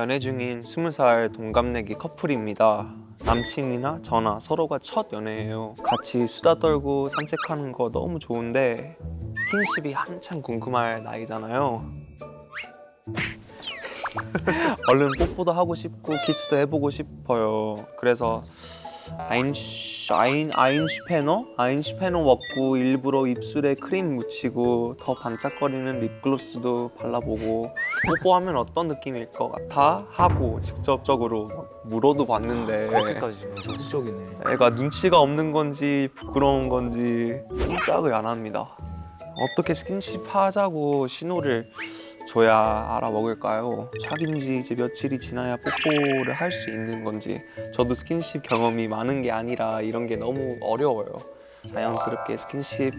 연애 중인 20살 동갑내기 커플입니다. 남친이나 저나 서로가 첫 연애예요. 같이 수다 떨고 산책하는 거 너무 좋은데 스킨십이 한참 궁금할 나이잖아요. 얼른 뽀뽀도 하고 싶고 키스도 해보고 싶어요. 그래서 아인슈, 아인, 아인슈페너? 아인슈페너 먹고 일부러 입술에 크림 묻히고 더 반짝거리는 립글로스도 발라보고 뽀뽀하면 어떤 느낌일 것 같아? 하고 직접적으로 막 물어도 봤는데 그렇게까지 적극적이네. 애가 눈치가 없는 건지 부끄러운 건지 꼼짝을 안 합니다. 어떻게 스킨십 하자고 신호를 줘야 알아먹을까요? 사귄 지 이제 며칠이 지나야 뽀뽀를 할 수 있는 건지 저도 스킨십 경험이 많은 게 아니라 이런 게 너무 어려워요. 자연스럽게 스킨십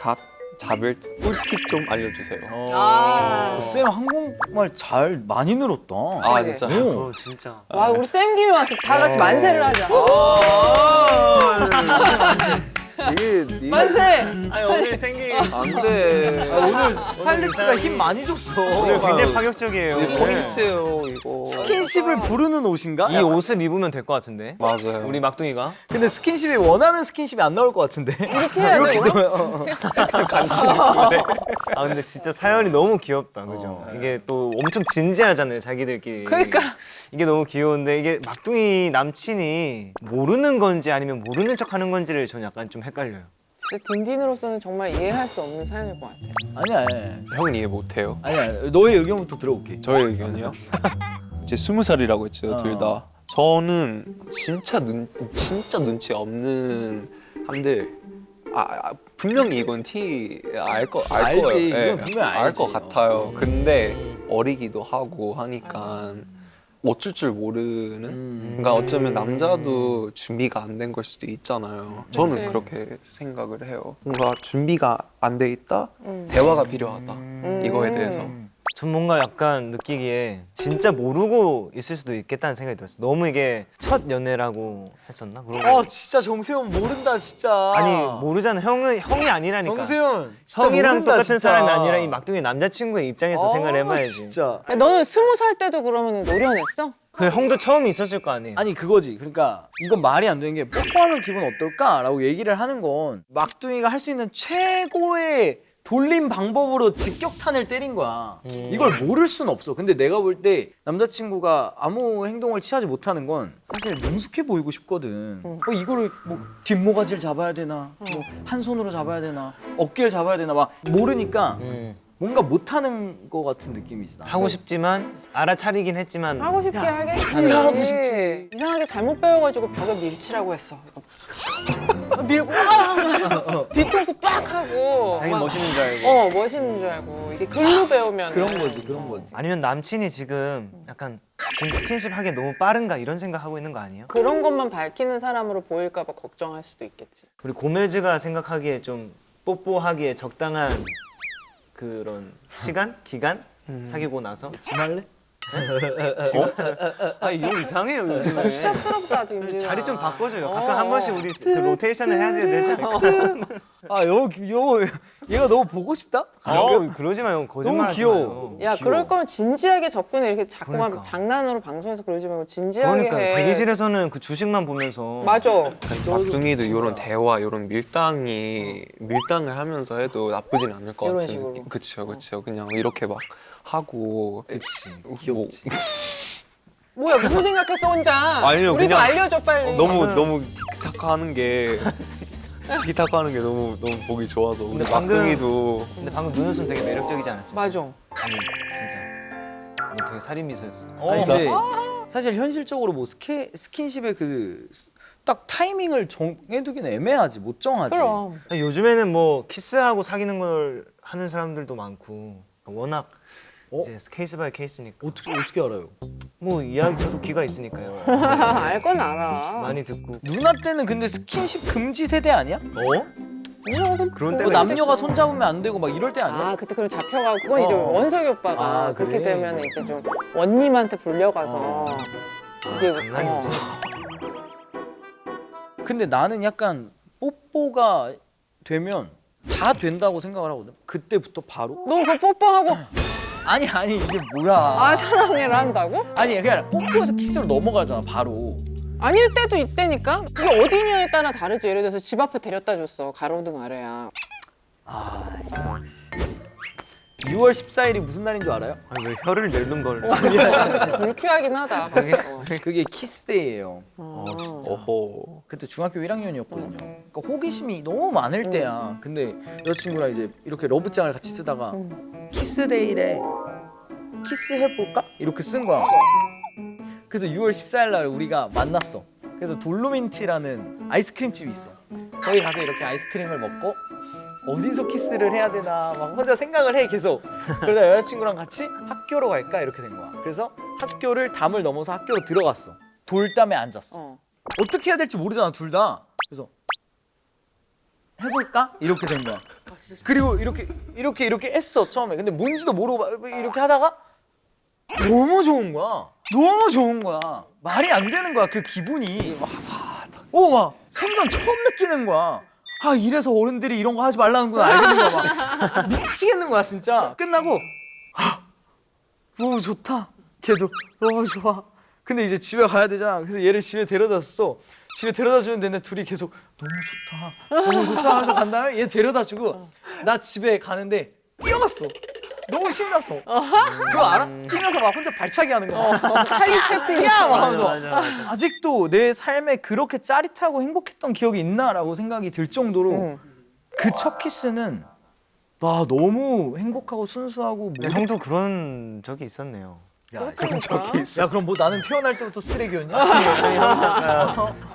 각 잡을 꿀팁 좀 알려주세요. 아. 쌤 한국말 잘 많이 늘었다. 아 그래. 진짜. 오. 어 진짜 와 우리 쌤 김에 와서 다 같이 만세를 하자. 이게 이게 만세. 아니 오늘 생긴 안돼. 아, 오늘 스타일리스트가 힘 많이 줬어. 오늘 굉장히 파격적이에요 이게 포인트예요 이거. 스킨십을 부르는 옷인가? 이 옷을 입으면 될 것 같은데 맞아요. 우리 막둥이가 근데 스킨십이 원하는 스킨십이 안 나올 것 같은데. 이렇게 해야 돼. 이렇게? 어. 아 근데 진짜 사연이 너무 귀엽다 그죠 이게 또 엄청 진지하잖아요 자기들끼리 그러니까. 이게 너무 귀여운데 이게 막둥이 남친이 모르는 건지 아니면 모르는 척 하는 건지를 전 약간 좀 헷갈려요 진짜 딘딘으로서는 정말 이해할 수 없는 사연일 것 같아. 아니야, 아니야. 형은 이해 못해요. 아니야. 너의 의견부터 들어볼게. 저의 의견이요? 이제 스무 살이라고 했죠, 어. 둘 다. 저는 진짜 눈 진짜 눈치 없는 한들 아, 아, 분명히 이건 티알거알 알지. 거예요. 예, 이건 분명히 알지. 알것 같아요. 근데 어리기도 하고 하니까 어쩔 줄 모르는. 음. 그러니까 어쩌면 남자도 준비가 안 된 걸 수도 있잖아요. 저는 그치. 그렇게 생각을 해요. 뭔가 준비가 안 돼 있다, 음. 대화가 필요하다. 음. 이거에 대해서. 전 뭔가 약간 느끼기에 진짜 모르고 있을 수도 있겠다는 생각이 들었어요 너무 이게 첫 연애라고 했었나? 그런 어, 거 진짜 정세현 모른다, 진짜. 아니 모르잖아 형은 형이 아니라니까 정세현. 진짜 형이랑 모른다, 똑같은 진짜. 사람이 아니라 이 막둥이 남자친구의 입장에서 아, 생각을 해봐야지 진짜. 야, 너는 스무 살 때도 그러면 노련했어? 그 형도 처음 있었을 거 아니에요 아니 그거지. 그러니까 이건 말이 안 되는 게 뽀뽀하면 기분 어떨까 라고 얘기를 하는 건 막둥이가 할 수 있는 최고의 돌림 방법으로 직격탄을 때린 거야. 이걸 모를 순 없어. 근데 내가 볼 때 남자친구가 아무 행동을 취하지 못하는 건 사실 능숙해 보이고 싶거든. 어, 이거를 뭐 뒷모가지를 잡아야 되나, 뭐한 손으로 잡아야 되나, 어깨를 잡아야 되나 막 모르니까 음. 뭔가 못하는 거 같은 느낌이지. 나. 하고 싶지만 알아차리긴 했지만 하고 싶게 하겠지. 아니, 하고 싶지. 이상하게 잘못 배워가지고 벽을 밀치라고 했어. 밀고 와! 뒤통수 빡 하고. 자기 막- 멋있는 줄 알고 어 멋있는 줄 알고 이게 글로 배우면 그런 거지, 그런 거지. 아니면 남친이 지금 약간 지금 스킨십 하기 너무 빠른가 이런 생각 하고 있는 거 아니에요? 그런 것만 밝히는 사람으로 보일까 봐 걱정할 수도 있겠지. 우리 고메즈가 생각하기에 좀 뽀뽀하기에 적당한 그런 시간? 기간? 사귀고 나서? 지말래? 아 이거 이상해요 요즘에 수잡스럽다 딘딘아. 자리 좀 바꿔줘요 어. 가끔 한 번씩 우리 그 로테이션을 해야 되지? 아, 여, 여, 얘가 너무 보고 싶다? 아 그러지 마요 거짓말 너무 귀여워. 야 그럴 거면 진지하게 접근해 이렇게 자꾸만 그러니까. 장난으로 방송에서 그러지 말고 진지하게 그러니까 해. 대기실에서는 그 주식만 보면서 맞아. 막둥이도 이런 대화, 이런 밀당이 밀당을 하면서 해도 나쁘진 않을 것 같은 식으로. 느낌. 그쵸, 그쵸. 그냥 이렇게 막 하고. 그치. 뭐, 귀엽지. 뭐야 무슨 생각했어 혼자? 아니요, 우리도 그냥 알려줘 빨리. 너무 너무 티키타카 하는 게 티키타카 하는 게 너무 너무 보기 좋아서. 근데 막둥이도 근데 방금 눈웃음 되게 매력적이지 않았어요? 맞아. 아니 진짜 너 되게 살인 미소였어 아니, 근데 사실 현실적으로 뭐 스케, 스킨십의 그 딱 타이밍을 정해두기는 애매하지 못 정하지. 그럼. 아니, 요즘에는 뭐 키스하고 사귀는 걸 하는 사람들도 많고 워낙 어? 이제 case by case니까 어떻게 어떻게 알아요? 뭐 이야기 저도 귀가 있으니까요 알 건 알아. 많이 듣고 누나 때는 근데 스킨십 금지 세대 아니야? 어? 그런 뭐 때가 남녀가 손 잡으면 안 되고 막 이럴 때 아니야? 아 그때 그럼 잡혀가고 그건 이제 어. 원석이 오빠가 아, 그렇게 그래? 되면 이제 좀 원님한테 불려가서 어. 이게 장난이지 어. 근데 나는 약간 뽀뽀가 되면 다 된다고 생각을 하거든. 그때부터 바로 너그 뽀뽀하고 아니 아니 이게 뭐야? 아 사랑해를 한다고? 아니 그냥 뽀뽀해서 키스로 넘어가잖아 바로. 아닐 때도 있다니까? 이게 어디냐에 따라 다르지. 예를 들어서 집 앞에 데려다 줬어. 가로등 아래야. 6월 14일이 무슨 날인 줄 알아요? 아니 왜 혀를 내는 걸? 불쾌하긴 하다. 그게- 어. 그게 키스데이예요. 어. 어허. 그때 중학교 1학년이었거든요. 그러니까 호기심이 너무 많을 때야. 근데 여자친구랑 이제 이렇게 러브장을 같이 쓰다가 키스데이래. 키스해볼까? 이렇게 쓴 거야. 그래서 6월 14일 날 우리가 만났어. 그래서 돌로민티라는 아이스크림 집이 있어. 거기 가서 이렇게 아이스크림을 먹고 어디서 키스를 해야 되나 막 혼자 생각을 해 계속. 그러다 여자친구랑 같이 학교로 갈까 이렇게 된 거야. 그래서 학교를 담을 넘어서 학교로 들어갔어. 돌담에 앉았어. 어. 어떻게 해야 될지 모르잖아 둘 다. 그래서 해볼까? 이렇게 된 거야. 그리고 이렇게 이렇게 이렇게 했어 처음에. 근데 뭔지도 모르고 막 이렇게 하다가 너무 좋은 거야. 너무 좋은 거야. 말이 안 되는 거야 그 기분이. 오막 생전 처음 느끼는 거야. 아 이래서 어른들이 이런 거 하지 말라는구나 알겠는 거야 막 미치겠는 거야 진짜. 끝나고 아 너무 좋다. 걔도 너무 좋아. 근데 이제 집에 가야 되잖아. 그래서 얘를 집에 데려다 줬어. 집에 데려다 주는 데는 둘이 계속 너무 좋다. 너무 좋다 하면서 간 다음에 얘 데려다 주고 나 집에 가는데 뛰어갔어. 너무 신나서. 그거 알아? 뛰면서 막 혼자 발차기 하는 거야. 찰리 채플린 야! 막 맞아 하면서 맞아 맞아. 아직도 내 삶에 그렇게 짜릿하고 행복했던 기억이 있나라고 생각이 들 정도로 응. 그첫 키스는 와 너무 행복하고 순수하고 네, 형도 그런 적이 있었네요. 야, 그렇다니까. 야 그럼 뭐 나는 태어날 때부터 쓰레기였냐?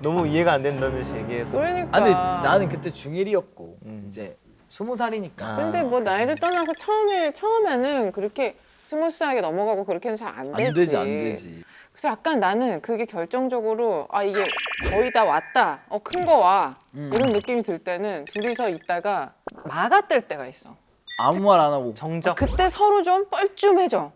너무 이해가 안 된다는 듯이 얘기해서. 그러니까. 아 근데 나는 그때 중1이었고 이제 스무 살이니까 근데 뭐 나이를 떠나서 처음에 처음에는 그렇게 smooth하게 넘어가고 그렇게는 잘 안 되지. 안 되지 안 되지 그래서 약간 나는 그게 결정적으로 아 이게 거의 다 왔다. 어 큰 거 와. 음. 이런 느낌이 들 때는 둘이서 있다가 마가 뜰 때가 있어. 아무 말 안 하고 정적. 그때 서로 좀 뻘쭘해져.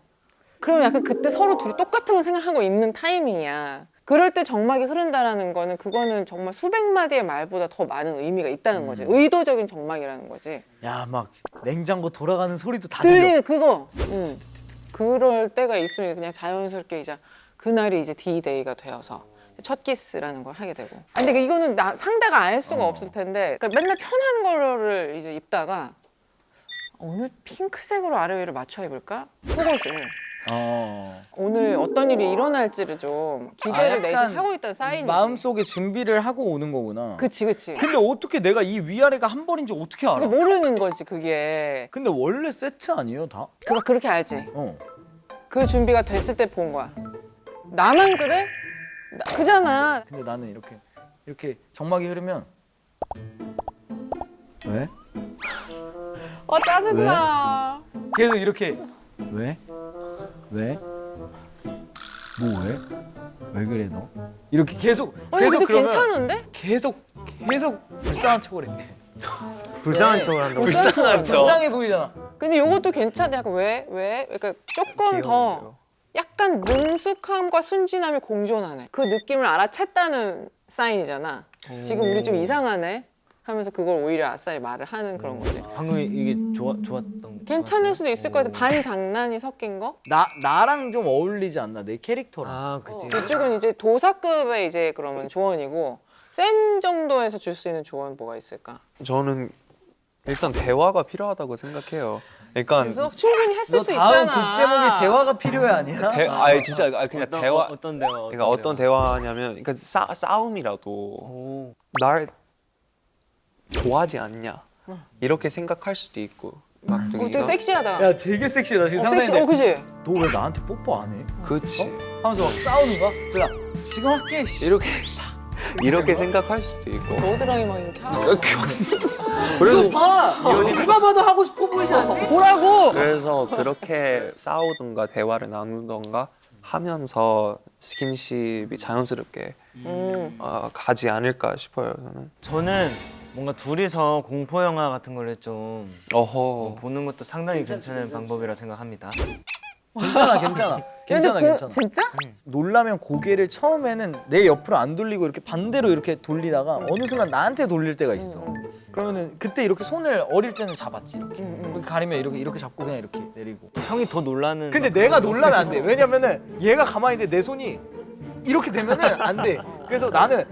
그럼 약간 그때 서로 둘이 똑같은 거 생각하고 있는 타이밍이야. 그럴 때 정막이 흐른다라는 거는 그거는 정말 수백 마디의 말보다 더 많은 의미가 있다는 거지. 의도적인 정막이라는 거지. 야 막 냉장고 돌아가는 소리도 다 들려 들리는 그거. 응. 그럴 때가 있으면 그냥 자연스럽게 이제 그날이 이제 D-Day가 되어서 첫 키스라는 걸 하게 되고. 아, 근데 이거는 나, 상대가 알 수가 없을 텐데 그러니까 맨날 편한 거를 이제 입다가 오늘 핑크색으로 아래 위를 맞춰 입을까? 속옷을. 어. 오늘 어떤 일이 일어날지를 좀 기대를 아, 내심 약간 하고 있다는 사인이지. 마음속에 준비를 하고 오는 거구나 그치 그치. 근데 어떻게 내가 이 위아래가 한 벌인지 어떻게 알아? 모르는 거지 그게. 근데 원래 세트 아니에요 다? 그거 그렇게 알지. 어. 그 준비가 됐을 때 본 거야. 나만 그래? 나- 그잖아. 근데 나는 이렇게 이렇게 정막이 흐르면 왜? 어 짜증나. 계속 이렇게 왜? 왜? 뭐 왜? 왜 그래 너? 이렇게 계속 아니 계속 근데 그러면 괜찮은데? 계속 계속 불쌍한 척을 해. 불쌍한 네. 척을 한다고. 불쌍한 척. 불쌍해 보이잖아. 근데 요것도 괜찮아. 약간 왜? 왜? 그러니까 조금 더 약간 능숙함과 순진함이 공존하네. 그 느낌을 알아챘다는 사인이잖아. 지금 우리 좀 이상하네. 하면서 그걸 오히려 아싸리 말을 하는 그런 거지. 방금 이게 좋아 좋았던. 괜찮을 수도 있을 것 같아. 반 장난이 섞인 거? 나 나랑 좀 어울리지 않나 내 캐릭터랑. 아 그치. 이쪽은 이제 도사급의 이제 그러면 조언이고 쌤 정도에서 줄 수 있는 조언 뭐가 있을까? 저는 일단 대화가 필요하다고 생각해요. 그러니까 그래서 충분히 했을 너수 다음 있잖아. 곡 제목이 대화가 필요해 아니야? 대, 아니 진짜 아 그냥 어떤, 대화 어, 어떤 대화? 그러니까 어떤 대화냐면 그러니까 싸, 싸움이라도 오. 날 좋아하지 않냐 이렇게 생각할 수도 있고 어, 되게 막둥이가 섹시하다. 야 되게 섹시해 나 지금 어. 상상인데 어, 그지? 너왜 나한테 뽀뽀 안 해? 그치 하면서 막 싸우는 거야? 그래 지금 할게 씨. 이렇게 이렇게 생각할 수도 있고 겨드랑이 막 이렇게 하고. 그래서 봐 누가 봐도 하고 싶어 보이지 않니? 보라고. 그래서 그렇게 싸우든가 대화를 나누던가 하면서 스킨십이 자연스럽게 음. 어, 가지 않을까 싶어요 저는 저는 뭔가 둘이서 공포 영화 같은 거를 좀 어허 보는 것도 상당히 괜찮은 방법이라 생각합니다. 괜찮아 괜찮아 괜찮아 보- 괜찮아 진짜? 놀라면 고개를 처음에는 내 옆으로 안 돌리고 이렇게 반대로 이렇게 돌리다가 어느 순간 나한테 돌릴 때가 있어 그러면은 그때 이렇게 손을 어릴 때는 잡았지 이렇게. 이렇게 가리면 이렇게 이렇게 잡고 그냥 이렇게 내리고 형이 더 놀라는. 근데 내가 놀라면 안 돼. 왜냐면은 얘가 가만히 있는데 내 손이 이렇게 되면은 안 돼. 그래서 나는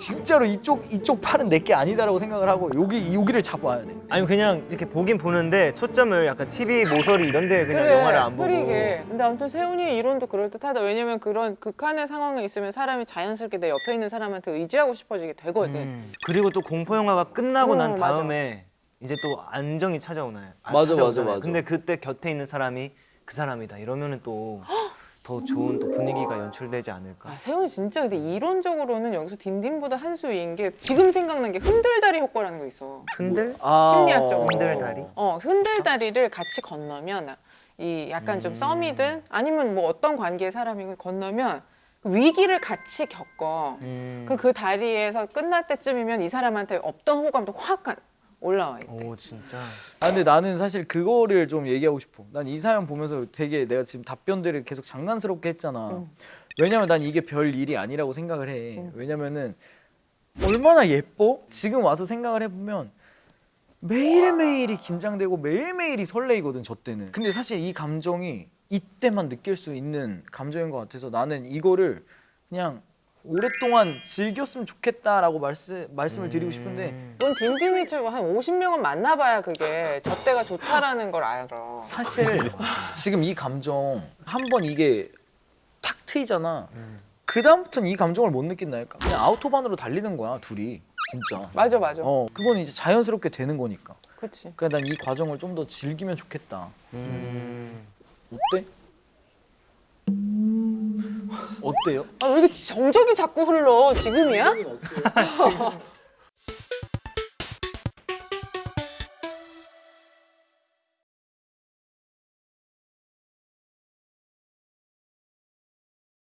진짜로 이쪽 이쪽 팔은 내게 아니다라고 생각을 하고 여기 여기를 잡아야 돼. 아니 그냥 이렇게 보긴 보는데 초점을 약간 TV 모서리 이런 데 그냥 그래, 영화를 안 보고. 흐리게. 근데 아무튼 세훈이의 이론도 그럴듯하다. 왜냐면 그런 극한의 상황에 있으면 사람이 자연스럽게 내 옆에 있는 사람한테 의지하고 싶어지게 되거든. 음. 그리고 또 공포 영화가 끝나고 음, 난 맞아. 다음에 이제 또 안정이 찾아오나요? 안 맞아, 맞아, 찾아오잖아요. 맞아. 근데 그때 곁에 있는 사람이 그 사람이다. 이러면은 또 더 좋은 또 분위기가 연출되지 않을까. 아, 세훈이 진짜 근데 이론적으로는 여기서 딘딘보다 한 수 위인 게 지금 생각난 게 흔들다리 효과라는 거 있어. 흔들? 아, 심리학적으로. 흔들다리? 어, 흔들다리를 같이 건너면 이 약간 좀 썸이든 아니면 뭐 어떤 관계의 사람이든 건너면 그 위기를 같이 겪어. 음. 그, 그 다리에서 끝날 때쯤이면 이 사람한테 없던 호감도 확 올라와 있대. 오 진짜. 아 근데 나는 사실 그거를 좀 얘기하고 싶어. 난 이 사연 보면서 되게 내가 지금 답변들을 계속 장난스럽게 했잖아. 응. 왜냐면 난 이게 별 일이 아니라고 생각을 해. 왜냐면은 얼마나 예뻐? 지금 와서 생각을 해보면 매일매일이 긴장되고 매일매일이 설레이거든 저 때는. 근데 사실 이 감정이 이때만 느낄 수 있는 감정인 것 같아서 나는 이거를 그냥 오랫동안 즐겼으면 좋겠다라고 말씀 말씀을 드리고 싶은데 넌 딘딘이 지금 한 50명은 만나봐야 그게 저 때가 좋다라는 걸 알아. 사실 지금 이 감정 한 번 이게 탁 트이잖아. 그 다음부터는 이 감정을 못 느낀다니까. 그냥 아우토반으로 달리는 거야 둘이 진짜. 맞아 맞아. 어 그건 이제 자연스럽게 되는 거니까. 그렇지. 그러니까 난 이 과정을 좀 더 즐기면 좋겠다. 음. 어때? 어때요? 아, 왜 이렇게 정적이 자꾸 흘러? 지금이야?